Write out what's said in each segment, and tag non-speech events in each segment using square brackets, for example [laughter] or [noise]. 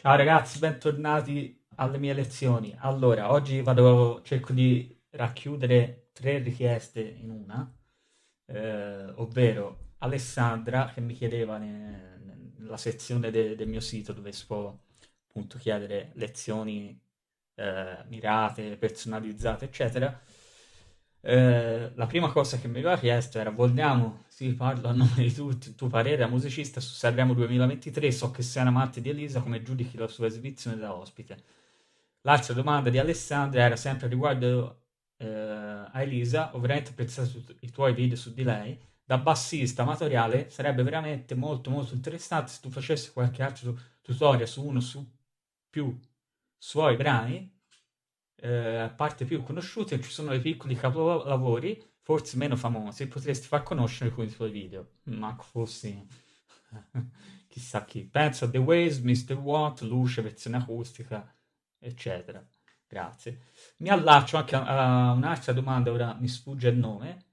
Ciao ragazzi, bentornati alle mie lezioni. Allora, oggi vado, cerco di racchiudere tre richieste in una, eh, ovvero Alessandra che mi chiedeva ne- nella sezione de- del mio sito dove si può appunto chiedere lezioni eh, mirate, personalizzate, eccetera. Eh, la prima cosa che mi aveva chiesto era vogliamo, sì, parlo a [laughs] nome di tutti, il tuo parere da musicista su Sanremo 2023, so che sei un amante di Elisa, come giudichi la sua esibizione da ospite? L'altra domanda di Alessandra era sempre riguardo eh, a Elisa, ho veramente apprezzato i tuoi video su di lei, da bassista amatoriale sarebbe veramente molto molto interessante se tu facessi qualche altro tutorial su uno su più suoi brani eh, a parte più conosciute, ci sono dei piccoli capolavori, forse meno famosi, potresti far conoscere con i tuoi video. Ma fossi [laughs] chissà chi. Penso a The Waves, Mr. Watt, Luce, versione acustica, eccetera. Grazie. Mi allaccio anche a, a un'altra domanda, ora mi sfugge il nome,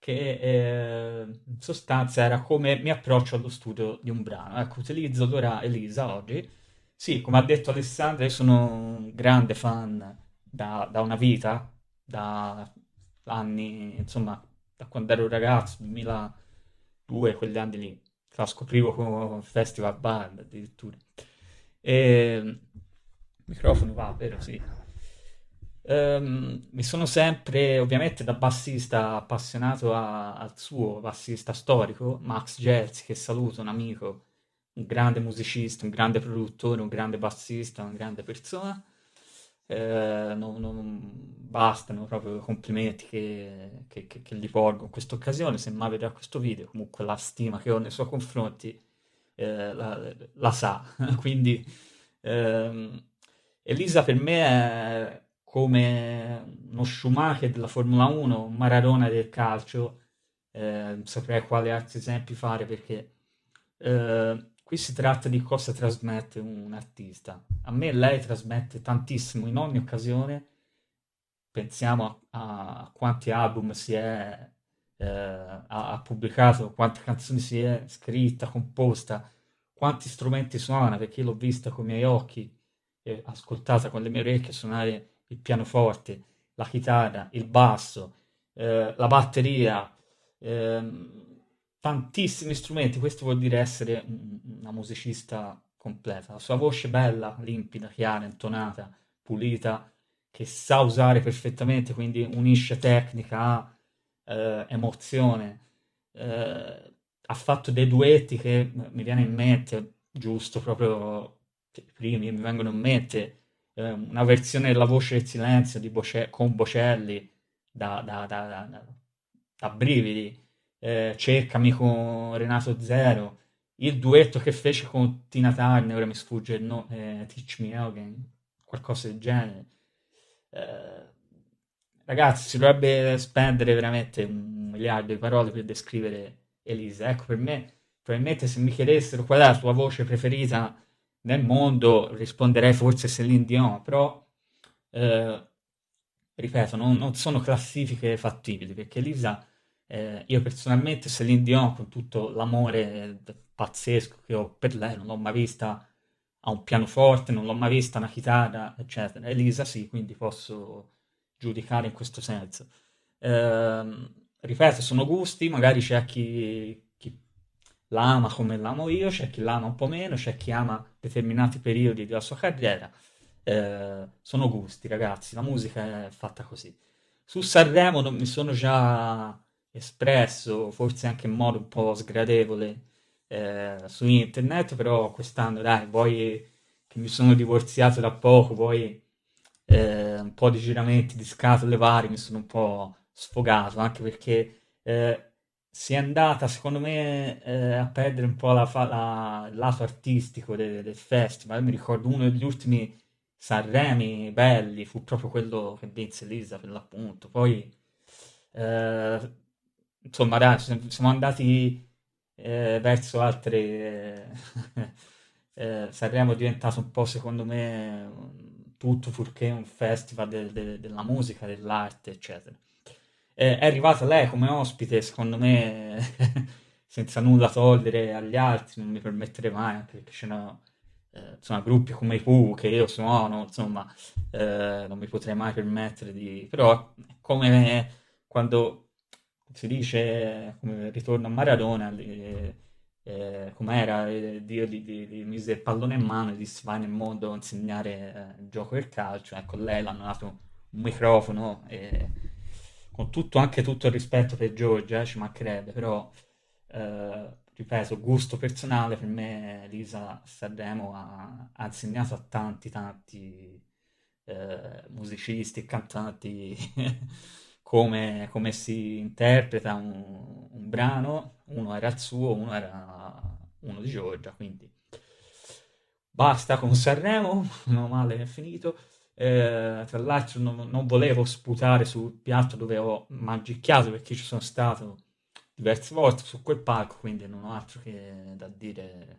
che eh, in sostanza era come mi approccio allo studio di un brano. Ecco, utilizzo ora Elisa oggi. Sì, come ha detto Alessandra, io sono un grande fan da, da una vita, da anni, insomma, da quando ero ragazzo, 2002, quegli anni lì, la scoprivo con Festival Band addirittura. E, il microfono va, vero? Sì. Ehm, mi sono sempre, ovviamente da bassista appassionato a- al suo bassista storico, Max Gelsi, che saluto, un amico, un grande musicista, un grande produttore, un grande bassista, una grande persona eh, non, non bastano proprio complimenti che, che, che, che gli porgo in questa occasione, se mai vedrà questo video, comunque la stima che ho nei suoi confronti eh, la, la, sa, [laughs] quindi ehm, Elisa per me è come uno Schumacher della Formula 1, un Maradona del calcio, eh, saprei quali altri esempi fare perché eh, Qui si tratta di cosa trasmette un artista. A me lei trasmette tantissimo in ogni occasione. Pensiamo a, a quanti album si è, eh, ha, ha, pubblicato, quante canzoni si è scritta, composta, quanti strumenti suona, perché l'ho vista con i miei occhi e ascoltata con le mie orecchie suonare il pianoforte, la chitarra, il basso, eh, la batteria. Ehm, tantissimi strumenti, questo vuol dire essere una musicista completa. La sua voce bella, limpida, chiara, intonata, pulita, che sa usare perfettamente, quindi unisce tecnica eh, emozione. Eh, ha fatto dei duetti che mi viene in mente, giusto, proprio i primi mi vengono in mente, eh, una versione della voce del silenzio di Boce- con Bocelli da, da, da, da brividi eh, Cercami con Renato Zero, il duetto che fece con Tina Turner, ora mi sfugge il nome, eh, Teach Me Again, qualcosa del genere. Eh, ragazzi, si dovrebbe spendere veramente un miliardo di parole per descrivere Elisa. Ecco, per me, probabilmente se mi chiedessero qual è la tua voce preferita nel mondo, risponderei forse Celine Dion, però... Eh, ripeto, non, non, sono classifiche fattibili perché Elisa eh, io personalmente Celine Dion, con tutto l'amore pazzesco che ho per lei, non l'ho mai vista a un pianoforte, non l'ho mai vista a una chitarra, eccetera. Elisa sì, quindi posso giudicare in questo senso. Eh, ripeto, sono gusti, magari c'è chi, chi la ama come l'amo io, c'è chi l'ama un po' meno, c'è chi ama determinati periodi della sua carriera. Eh, sono gusti, ragazzi, la musica è fatta così. Su Sanremo non mi sono già espresso, forse anche in modo un po' sgradevole eh, su internet, però quest'anno dai, poi che mi sono divorziato da poco, poi eh, un po' di giramenti di scatole varie, mi sono un po' sfogato, anche perché eh, si è andata, secondo me, eh, a perdere un po' la, la, il lato artistico de, del festival. mi ricordo uno degli ultimi Sanremi belli, fu proprio quello che vinse Lisa per l'appunto. Poi eh, insomma, dai, siamo andati eh, verso altre... Eh, [laughs] eh, Sanremo è diventato un po', secondo me, tutto purché un festival de- de- della musica, dell'arte, eccetera. Eh, è arrivata lei come ospite, secondo me, [laughs] senza nulla togliere agli altri, non mi permetterei mai, anche perché ce n'ho eh, gruppi come i Pooh che io suono, insomma, eh, non mi potrei mai permettere di... però come quando si dice, come ritorno a Maradona, eh, eh, com'era, eh, Dio gli, gli, gli mise il pallone in mano e disse vai nel mondo a insegnare il gioco del calcio, ecco, lei l'hanno dato un microfono e con tutto, anche tutto il rispetto per Giorgia, eh, ci mancherebbe, però eh, ripeto, gusto personale, per me Lisa Sanremo ha, ha insegnato a tanti, tanti eh, musicisti e cantanti [laughs] come, come, si interpreta un, un, brano, uno era il suo, uno era uno di Giorgia, quindi basta con Sanremo, [laughs] meno male è finito. Eh, tra l'altro non, non, volevo sputare sul piatto dove ho magicchiato perché ci sono stato diverse volte su quel palco, quindi non ho altro che da dire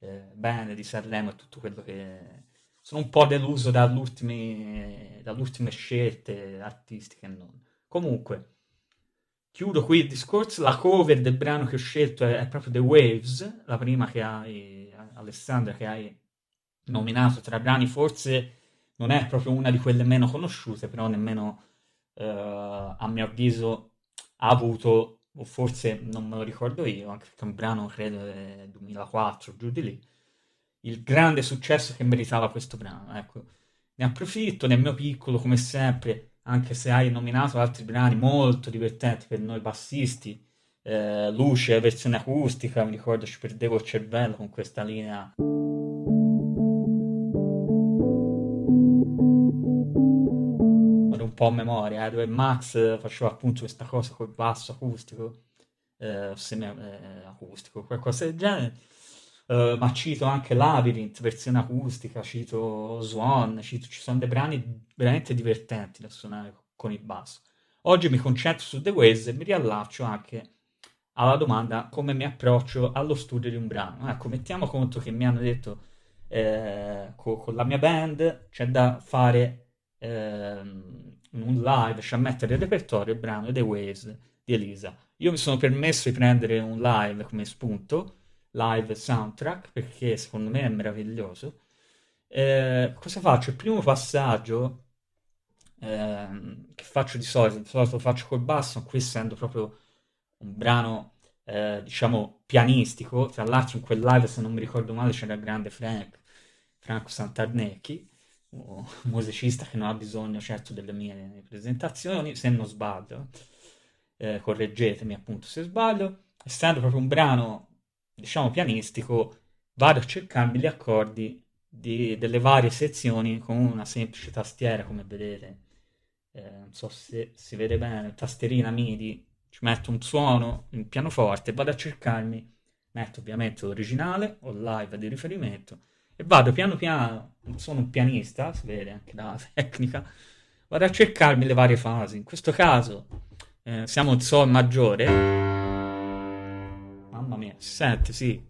eh, bene di Sanremo e tutto quello che... Sono un po' deluso dalle ultime, scelte artistiche non. Comunque, chiudo qui il discorso. La cover del brano che ho scelto è, è proprio The Waves, la prima che hai, Alessandra, che hai nominato tra brani. Forse non è proprio una di quelle meno conosciute, però nemmeno, eh, a mio avviso, ha avuto o forse non me lo ricordo io, anche perché è un brano credo del 2004, giù di lì, il grande successo che meritava questo brano. Ecco, ne approfitto nel mio piccolo, come sempre, anche se hai nominato altri brani molto divertenti per noi bassisti. Eh, luce, versione acustica, mi ricordo ci perdevo il cervello con questa linea. po' a memoria, eh, dove Max faceva appunto questa cosa col basso acustico, eh, semi eh, acustico, qualcosa del genere. Uh, ma cito anche Labyrinth, versione acustica, cito Swan, cito, ci sono dei brani veramente divertenti da suonare con il basso. Oggi mi concentro su The Ways e mi riallaccio anche alla domanda come mi approccio allo studio di un brano. Ecco, mettiamo conto che mi hanno detto eh, con, con, la mia band c'è da fare eh, un live, cioè mettere il repertorio il brano The Waves di Elisa. Io mi sono permesso di prendere un live come spunto, live soundtrack, perché secondo me è meraviglioso. Eh, cosa faccio? Il primo passaggio eh, che faccio di solito, di solito lo faccio col basso, qui essendo proprio un brano eh, diciamo pianistico, tra l'altro in quel live se non mi ricordo male c'era il grande Frank, Franco Santarnecchi, un musicista che non ha bisogno certo delle mie presentazioni, se non sbaglio, eh, correggetemi appunto se sbaglio, essendo proprio un brano, diciamo, pianistico, vado a cercarmi gli accordi di, delle varie sezioni con una semplice tastiera, come vedete, eh, non so se si vede bene, tastierina MIDI, ci metto un suono in pianoforte, vado a cercarmi, metto ovviamente l'originale o live di riferimento, e vado piano piano, sono un pianista, si vede anche dalla [laughs] tecnica, vado a cercarmi le varie fasi. In questo caso eh, siamo in Sol maggiore. Si sente, sì.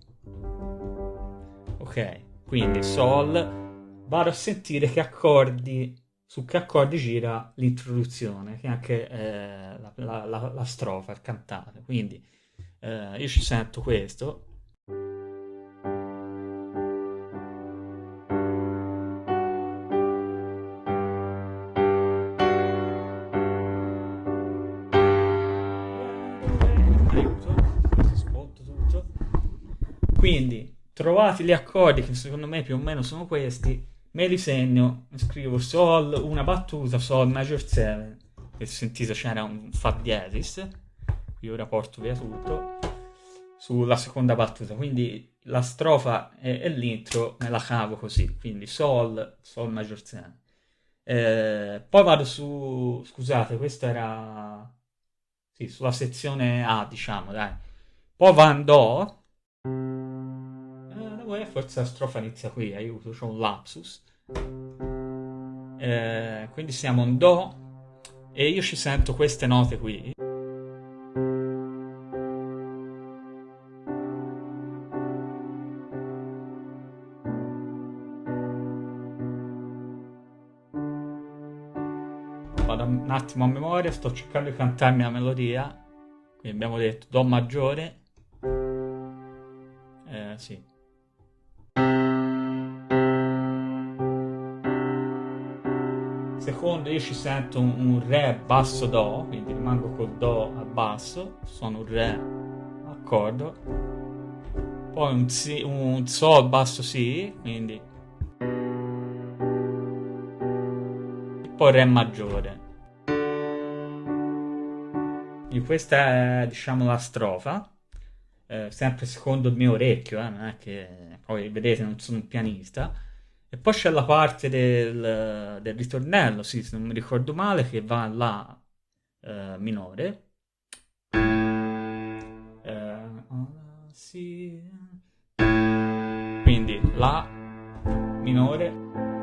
Ok, quindi Sol. Vado a sentire che accordi, su che accordi gira l'introduzione, che è anche eh, la, la, la, la, strofa, il cantare. Quindi eh, io ci sento questo Quindi trovate gli accordi che secondo me più o meno sono questi, me li segno, scrivo Sol, una battuta, Sol major 7, che sentite c'era un Fa diesis, qui ora porto via tutto, sulla seconda battuta, quindi la strofa e, e l'intro me la cavo così, quindi Sol, Sol major 7. Eh, poi vado su, scusate, questa era, sì, sulla sezione A, diciamo, dai. Poi va in Do, eh, forse la strofa inizia qui, aiuto, c'ho un lapsus. Eh, quindi siamo in Do e io ci sento queste note qui. Vado un attimo a memoria, sto cercando di cantarmi la melodia. Quindi abbiamo detto Do maggiore. Eh, sì. Secondo io ci sento un, un Re basso Do, quindi rimango col Do al basso, suono un Re accordo, poi un, si, un Sol basso Si, quindi poi Re maggiore. Quindi questa è diciamo la strofa. Eh, sempre secondo il mio orecchio, eh, non è che poi vedete non sono un pianista. E poi c'è la parte del, del ritornello, sì, se non mi ricordo male, che va in La eh, minore. Eh, sì. Quindi La minore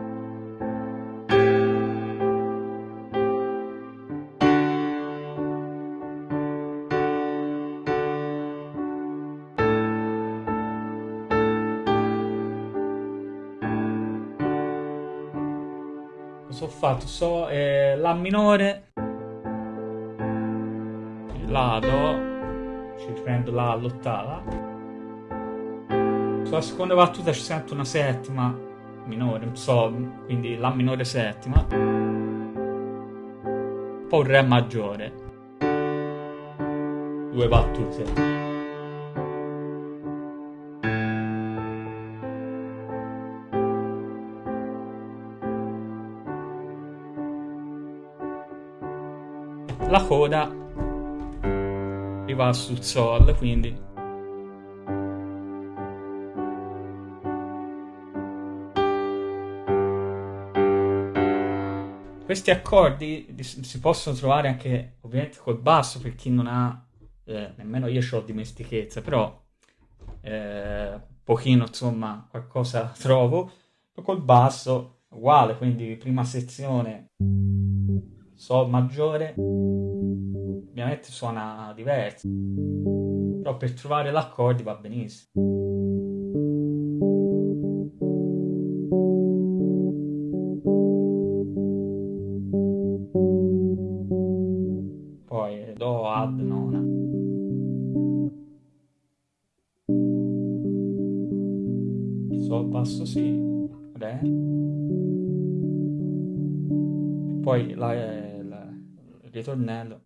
ho fatto? So eh, La minore, La Do, ci riprendo La all'ottava. Sulla seconda battuta ci sento una settima minore, Sol, quindi La minore settima. Poi un Re maggiore. Due battute. La coda arriva sul sol, quindi. Questi accordi si possono trovare anche ovviamente col basso per chi non ha eh, nemmeno io ho dimestichezza però eh, un pochino insomma qualcosa trovo col basso uguale quindi prima sezione Sol maggiore ovviamente suona diverso, però per trovare l'accordi va benissimo. Poi Do ad nona. Sol basso Si, ritornello.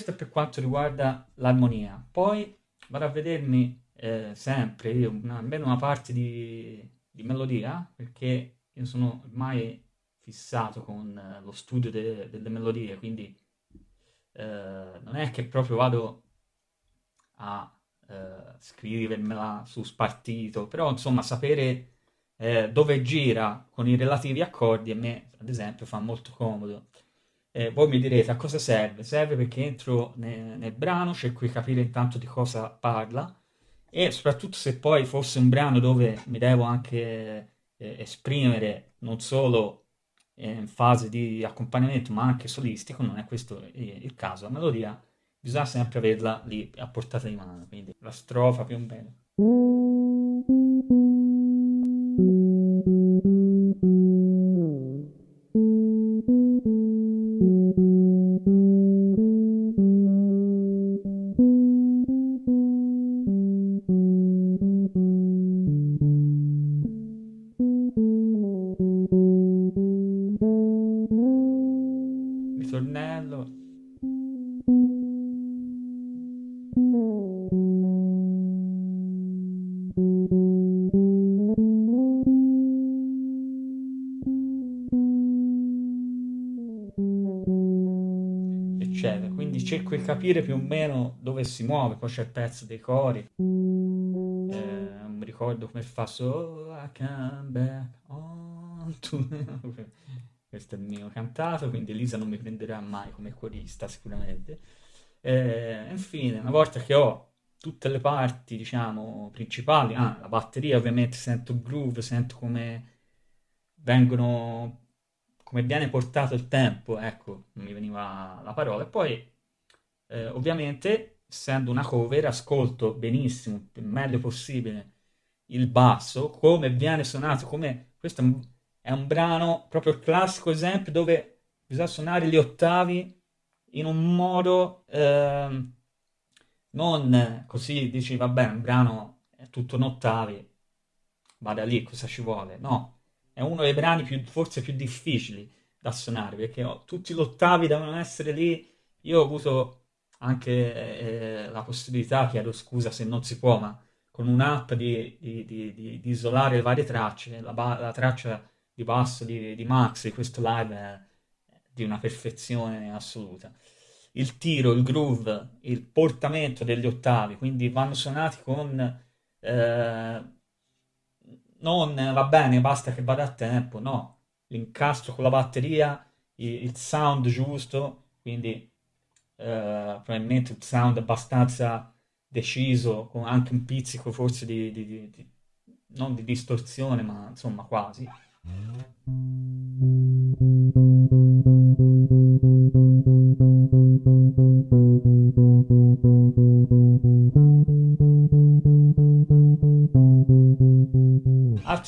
Questo è per quanto riguarda l'armonia. Poi vado a vedermi eh, sempre io una, almeno una parte di, di, melodia, perché io sono ormai fissato con eh, lo studio de, delle melodie, quindi eh, non è che proprio vado a eh, scrivermela su spartito, però insomma sapere eh, dove gira con i relativi accordi a me, ad esempio, fa molto comodo. Eh, voi mi direte a cosa serve? Serve perché entro nel, nel brano, cerco di capire intanto di cosa parla e soprattutto se poi fosse un brano dove mi devo anche eh, esprimere non solo in fase di accompagnamento ma anche solistico, non è questo il caso, la melodia bisogna sempre averla lì a portata di mano, quindi la strofa più o meno. Eccetera. Quindi cerco di capire più o meno dove si muove, poi c'è il pezzo dei cori. Eh, non mi ricordo come fa So I come back on to... [laughs] Questo è il mio cantato, quindi Elisa non mi prenderà mai come corista sicuramente. Eh, infine, una volta che ho tutte le parti, diciamo, principali, ah, la batteria ovviamente sento groove, sento come vengono, come viene portato il tempo, ecco, mi veniva la parola, e poi eh, ovviamente, essendo una cover, ascolto benissimo, il meglio possibile, il basso, come viene suonato, come questo è un, è un brano, proprio il classico esempio dove bisogna suonare gli ottavi in un modo eh, non così dici vabbè un brano è tutto in ottavi vada lì cosa ci vuole? No è uno dei brani più, forse più difficili da suonare perché oh, tutti gli ottavi devono essere lì io ho avuto anche eh, la possibilità chiedo scusa se non si può ma con un'app di, di, di, di, isolare le varie tracce la, la traccia di basso di, di Max di questo live è di una perfezione assoluta. Il tiro, il groove, il portamento degli ottavi, quindi vanno suonati con... Eh, non va bene, basta che vada a tempo, no. L'incastro con la batteria, il, sound giusto, quindi eh, probabilmente il sound abbastanza deciso, con anche un pizzico forse di, di, di, di non di distorsione, ma insomma quasi.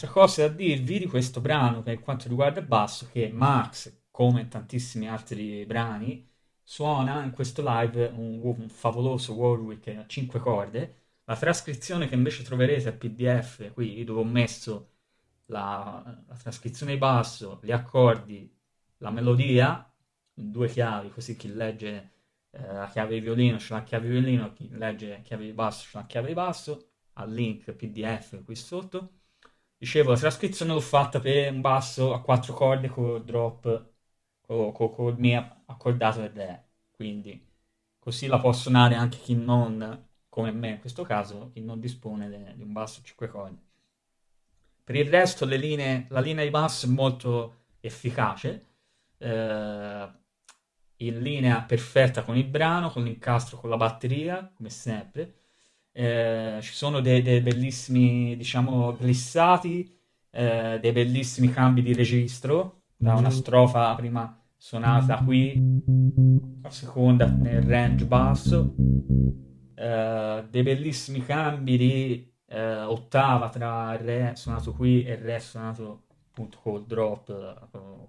Altre cose da dirvi di questo brano per quanto riguarda il basso, che Max, come tantissimi altri brani, suona in questo live un, un favoloso Warwick a 5 corde. La trascrizione che invece troverete a PDF, qui dove ho messo la, la trascrizione di basso, gli accordi, la melodia, due chiavi, così chi legge eh, la chiave di violino c'è la chiave di violino, chi legge la chiave di basso c'è la chiave di basso, al link PDF qui sotto. Dicevo, la trascrizione l'ho fatta per un basso a quattro corde con drop, con, con, con mio accordato del re, quindi così la può suonare anche chi non, come me in questo caso, chi non dispone di un basso a 5 corde. Per il resto linee, la linea di basso è molto efficace, eh, in linea perfetta con il brano, con l'incastro, con la batteria, come sempre. Eh, ci sono dei, dei, bellissimi, diciamo, glissati, eh, dei bellissimi cambi di registro, da una strofa prima suonata qui, la seconda nel range basso, eh, dei bellissimi cambi di eh, ottava tra il re suonato qui e il re suonato appunto col drop eh,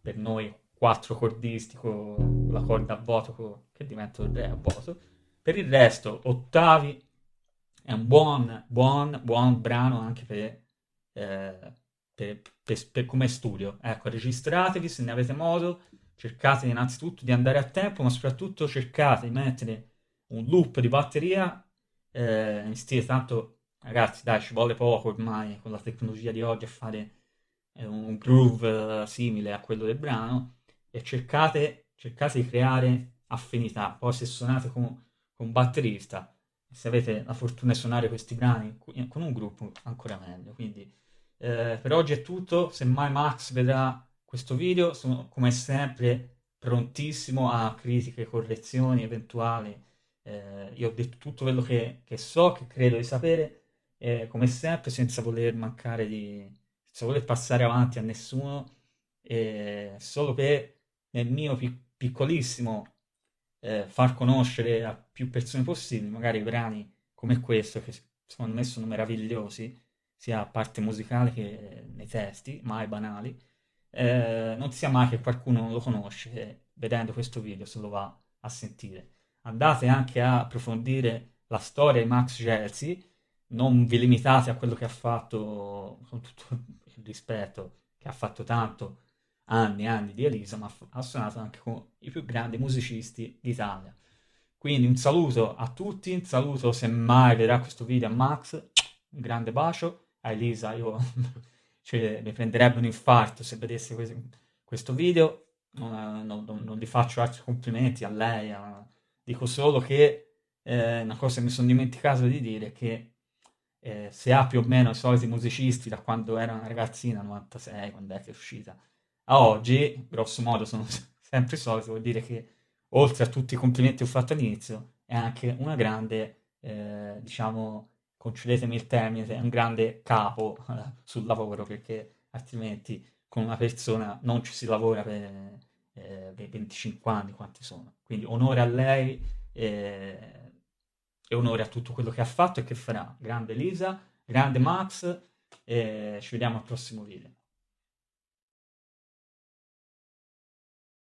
per noi quattro cordisti con la corda a voto che diventa il re a voto per il resto ottavi è un buon buon buon brano anche per, eh, per, per, per come studio ecco registratevi se ne avete modo cercate innanzitutto di andare a tempo ma soprattutto cercate di mettere un loop di batteria eh, in stile tanto ragazzi, dai, ci vuole poco ormai con la tecnologia di oggi a fare eh, un groove eh, simile a quello del brano e cercate, cercate di creare affinità. Poi se suonate con, con batterista, se avete la fortuna di suonare questi brani con un gruppo, ancora meglio. Quindi eh, per oggi è tutto. Se mai Max vedrà questo video, sono come sempre prontissimo a critiche, correzioni eventuali. Eh, io ho detto tutto quello che, che so, che credo di sapere eh, come sempre senza voler mancare di... senza voler passare avanti a nessuno, eh, solo per nel mio pic- piccolissimo eh, far conoscere a più persone possibili, magari brani come questo, che secondo me sono meravigliosi, sia a parte musicale che nei testi, mai banali, eh, non sia mai che qualcuno non lo conosce vedendo questo video se lo va a sentire. Andate anche a approfondire la storia di Max Gelsi, non vi limitate a quello che ha fatto, con tutto il rispetto, che ha fatto tanto anni e anni di Elisa, ma ha suonato anche con i più grandi musicisti d'Italia. Quindi un saluto a tutti, un saluto se mai vedrà questo video a Max, un grande bacio, a Elisa io [laughs] cioè, mi prenderebbe un infarto se vedesse questo video, non, non, non, gli faccio altri complimenti a lei, a... dico solo che eh, una cosa che mi sono dimenticato di dire è che eh, se ha più o meno i soliti musicisti da quando era una ragazzina, 96, quando è che è uscita, a oggi, grosso modo, sono [laughs] sempre i soliti, vuol dire che oltre a tutti i complimenti che ho fatto all'inizio, è anche una grande, eh, diciamo, concedetemi il termine, è un grande capo eh, sul lavoro, perché altrimenti con una persona non ci si lavora per, eh, per 25 anni, quanti sono. Quindi onore a lei eh, e onore a tutto quello che ha fatto e che farà. Grande Elisa, grande Max, ci vediamo al prossimo video.